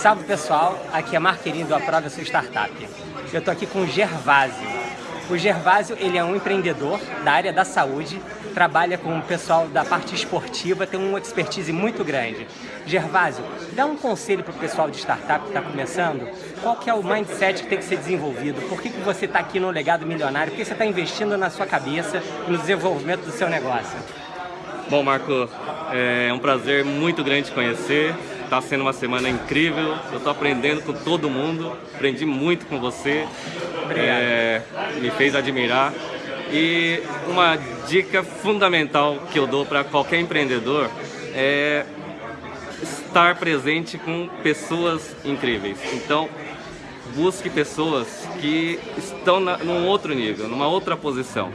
Salve pessoal, aqui é Marqueirinho do Aprova Sua Startup. Eu estou aqui com o Gervásio. O Gervásio ele é um empreendedor da área da saúde, trabalha com o pessoal da parte esportiva, tem uma expertise muito grande. Gervásio, dá um conselho para o pessoal de startup que está começando, qual que é o mindset que tem que ser desenvolvido, por que, que você está aqui no Legado Milionário, por que você está investindo na sua cabeça e no desenvolvimento do seu negócio? Bom, Marco, é um prazer muito grande te conhecer. Está sendo uma semana incrível. Eu estou aprendendo com todo mundo. Aprendi muito com você. É, me fez admirar. E uma dica fundamental que eu dou para qualquer empreendedor é estar presente com pessoas incríveis. Então, busque pessoas que estão na, num outro nível, numa outra posição.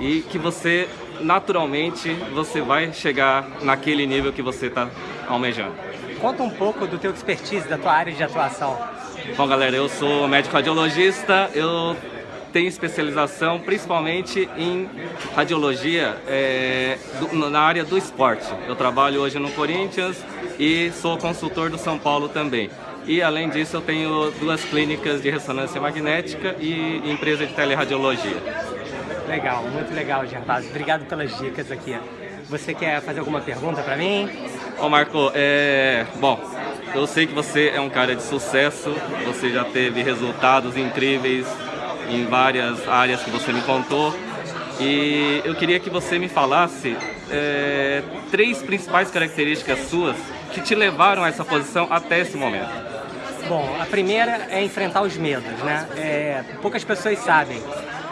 E que você, naturalmente, você vai chegar naquele nível que você está almejando. Conta um pouco do teu expertise, da tua área de atuação. Bom, galera, eu sou médico radiologista, eu tenho especialização principalmente em radiologia é, do, na área do esporte. Eu trabalho hoje no Corinthians e sou consultor do São Paulo também. E além disso eu tenho duas clínicas de ressonância magnética e empresa de teleradiologia. Legal, muito legal, Gervásio. Obrigado pelas dicas aqui. Você quer fazer alguma pergunta para mim? Ô Marco, é... bom, eu sei que você é um cara de sucesso, você já teve resultados incríveis em várias áreas que você me contou. E eu queria que você me falasse é, três principais características suas que te levaram a essa posição até esse momento. Bom, a primeira é enfrentar os medos, né? É, poucas pessoas sabem,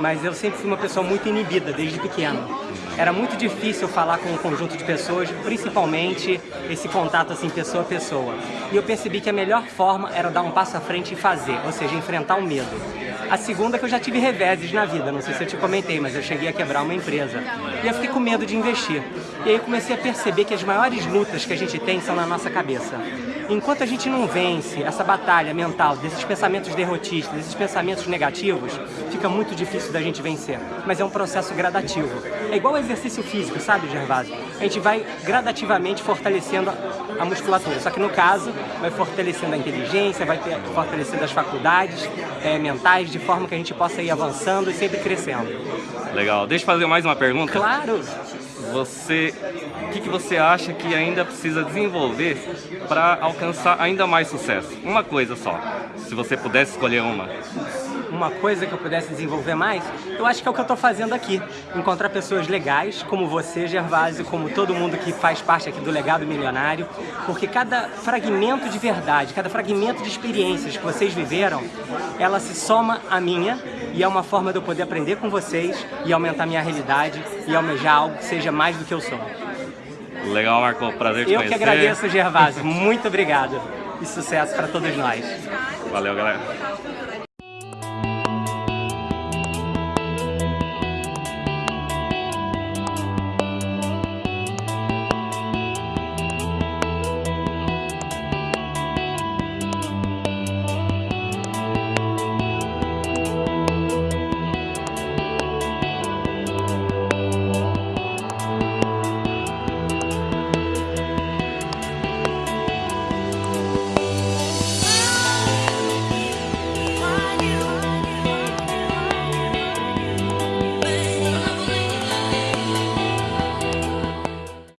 mas eu sempre fui uma pessoa muito inibida desde pequeno era muito difícil falar com um conjunto de pessoas, principalmente esse contato assim pessoa a pessoa. E eu percebi que a melhor forma era dar um passo à frente e fazer, ou seja, enfrentar o medo. A segunda é que eu já tive reveses na vida, não sei se eu te comentei, mas eu cheguei a quebrar uma empresa. E eu fiquei com medo de investir. E aí eu comecei a perceber que as maiores lutas que a gente tem são na nossa cabeça. Enquanto a gente não vence essa batalha mental desses pensamentos derrotistas, desses pensamentos negativos, fica muito difícil da gente vencer. Mas é um processo gradativo. É igual exercício físico, sabe, Gervásio? A gente vai gradativamente fortalecendo a musculatura. Só que no caso, vai fortalecendo a inteligência, vai fortalecendo as faculdades é, mentais, de forma que a gente possa ir avançando e sempre crescendo. Legal. Deixa eu fazer mais uma pergunta. Claro! Você, o que, que você acha que ainda precisa desenvolver para alcançar ainda mais sucesso? Uma coisa só, se você pudesse escolher uma uma coisa que eu pudesse desenvolver mais, eu acho que é o que eu estou fazendo aqui. Encontrar pessoas legais, como você, Gervásio, como todo mundo que faz parte aqui do Legado Milionário, porque cada fragmento de verdade, cada fragmento de experiências que vocês viveram, ela se soma à minha e é uma forma de eu poder aprender com vocês e aumentar minha realidade e almejar algo que seja mais do que eu sou. Legal, Marco. Prazer te eu conhecer. Eu que agradeço, Gervásio. Muito obrigado. E sucesso para todos nós. Valeu, galera.